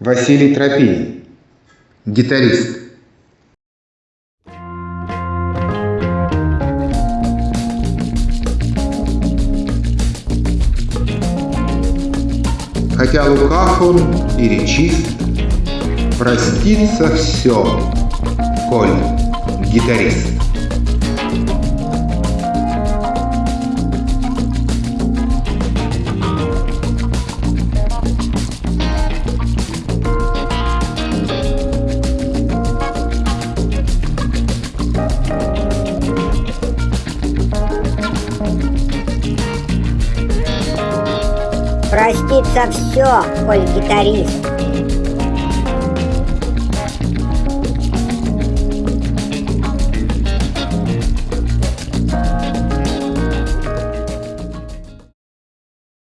Василий Тропин, гитарист. Хотя лукав он и речист, простится все, коль гитарист. Простится все, коль гитарист.